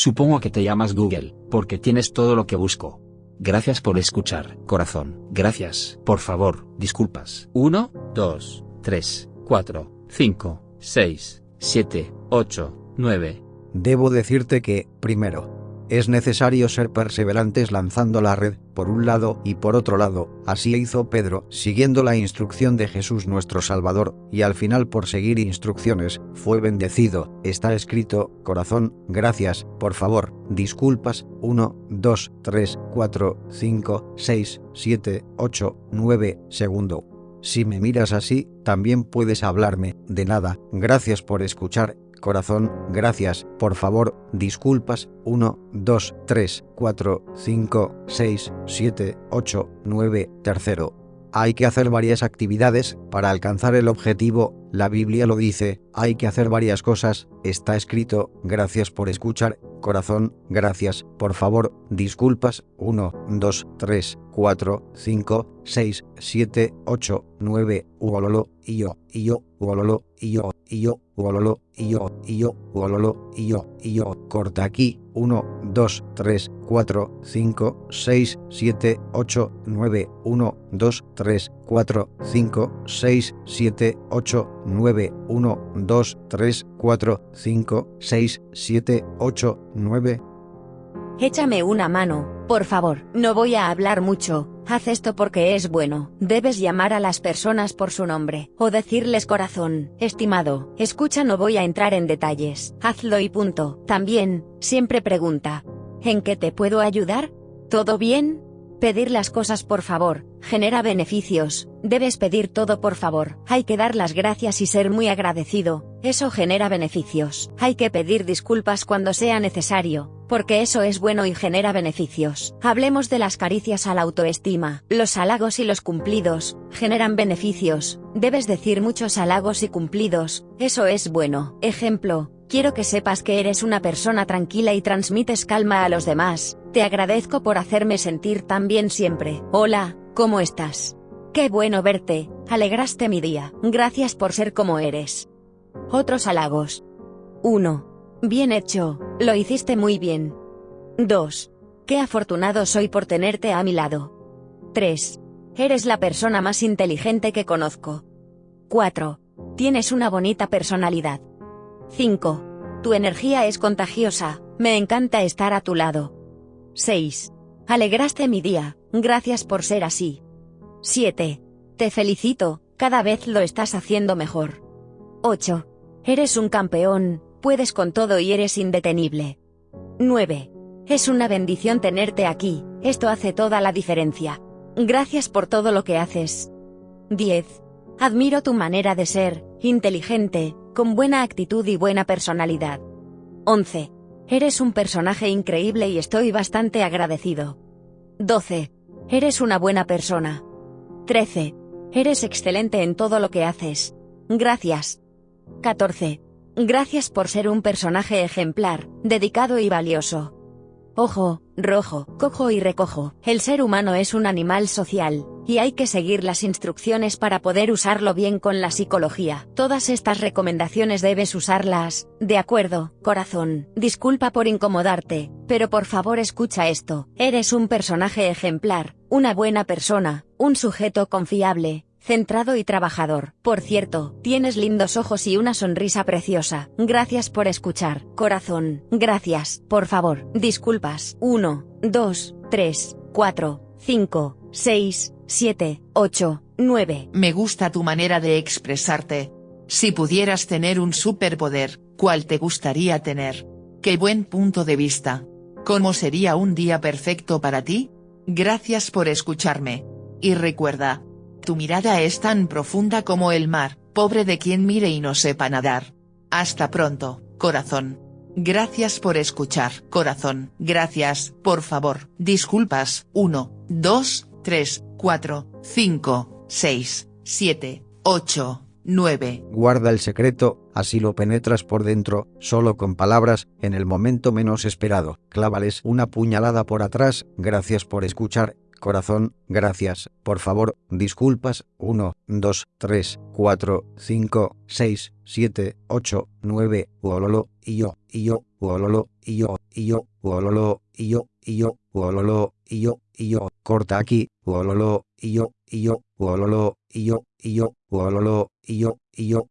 Supongo que te llamas Google, porque tienes todo lo que busco. Gracias por escuchar, corazón. Gracias. Por favor, disculpas. 1, 2, 3, 4, 5, 6, 7, 8, 9. Debo decirte que, primero, es necesario ser perseverantes lanzando la red, por un lado y por otro lado, así hizo Pedro, siguiendo la instrucción de Jesús nuestro Salvador, y al final por seguir instrucciones, fue bendecido. Está escrito, corazón, gracias, por favor, disculpas, 1, 2, 3, 4, 5, 6, 7, 8, 9, segundo. Si me miras así, también puedes hablarme, de nada, gracias por escuchar, corazón, gracias, por favor, disculpas, 1, 2, 3, 4, 5, 6, 7, 8, 9, tercero. Hay que hacer varias actividades para alcanzar el objetivo, la Biblia lo dice, hay que hacer varias cosas, está escrito, gracias por escuchar, corazón, gracias, por favor, disculpas, 1, 2, 3, 4, 5, 6, 7, 8, 9, uololo, y yo, y yo, uololo, y yo, y yo, uololo, y yo, y yo, uololo, y yo, y yo, corta aquí, 1, 2, 3, 4, 5, 6, 7, 8, 9, 1, 2, 3, 4, 5, 6, 7, 8, 9, 1, 2, 3, 4, 5, 6, 7, 8, 9. Échame una mano, por favor. No voy a hablar mucho. Haz esto porque es bueno. Debes llamar a las personas por su nombre, o decirles corazón, estimado, escucha no voy a entrar en detalles. Hazlo y punto. También, siempre pregunta. ¿En qué te puedo ayudar? ¿Todo bien? Pedir las cosas por favor, genera beneficios, debes pedir todo por favor, hay que dar las gracias y ser muy agradecido, eso genera beneficios, hay que pedir disculpas cuando sea necesario, porque eso es bueno y genera beneficios. Hablemos de las caricias a la autoestima, los halagos y los cumplidos, generan beneficios, debes decir muchos halagos y cumplidos, eso es bueno. Ejemplo, quiero que sepas que eres una persona tranquila y transmites calma a los demás, te agradezco por hacerme sentir tan bien siempre. Hola, ¿cómo estás? Qué bueno verte, alegraste mi día, gracias por ser como eres. Otros halagos. 1. Bien hecho, lo hiciste muy bien. 2. Qué afortunado soy por tenerte a mi lado. 3. Eres la persona más inteligente que conozco. 4. Tienes una bonita personalidad. 5. Tu energía es contagiosa, me encanta estar a tu lado. 6. Alegraste mi día, gracias por ser así. 7. Te felicito, cada vez lo estás haciendo mejor. 8. Eres un campeón, puedes con todo y eres indetenible. 9. Es una bendición tenerte aquí, esto hace toda la diferencia. Gracias por todo lo que haces. 10. Admiro tu manera de ser, inteligente, con buena actitud y buena personalidad. 11. Eres un personaje increíble y estoy bastante agradecido. 12. Eres una buena persona. 13. Eres excelente en todo lo que haces. Gracias. 14. Gracias por ser un personaje ejemplar, dedicado y valioso. Ojo, rojo, cojo y recojo. El ser humano es un animal social, y hay que seguir las instrucciones para poder usarlo bien con la psicología. Todas estas recomendaciones debes usarlas, de acuerdo, corazón. Disculpa por incomodarte, pero por favor escucha esto. Eres un personaje ejemplar, una buena persona, un sujeto confiable, centrado y trabajador. Por cierto, tienes lindos ojos y una sonrisa preciosa. Gracias por escuchar, corazón. Gracias, por favor. Disculpas. 1, 2, 3, 4, 5, 6, 7, 8, 9. Me gusta tu manera de expresarte. Si pudieras tener un superpoder, ¿cuál te gustaría tener? Qué buen punto de vista. ¿Cómo sería un día perfecto para ti? Gracias por escucharme. Y recuerda, tu mirada es tan profunda como el mar, pobre de quien mire y no sepa nadar. Hasta pronto, corazón. Gracias por escuchar, corazón. Gracias, por favor. Disculpas. 1, 2, 3, 4, 5, 6, 7, 8, 9. Guarda el secreto, así lo penetras por dentro, solo con palabras, en el momento menos esperado. Clávales una puñalada por atrás, gracias por escuchar, Corazón, gracias, por favor, disculpas, 1, 2, 3, 4, 5, 6, 7, 8, 9, uololo, y yo, y yo, uololo, y yo, y yo, uololo, y yo, y yo, uololo, y yo, y yo, corta aquí, uololo, y yo, y yo, uololo, y yo, y yo, uololo, y yo, y yo,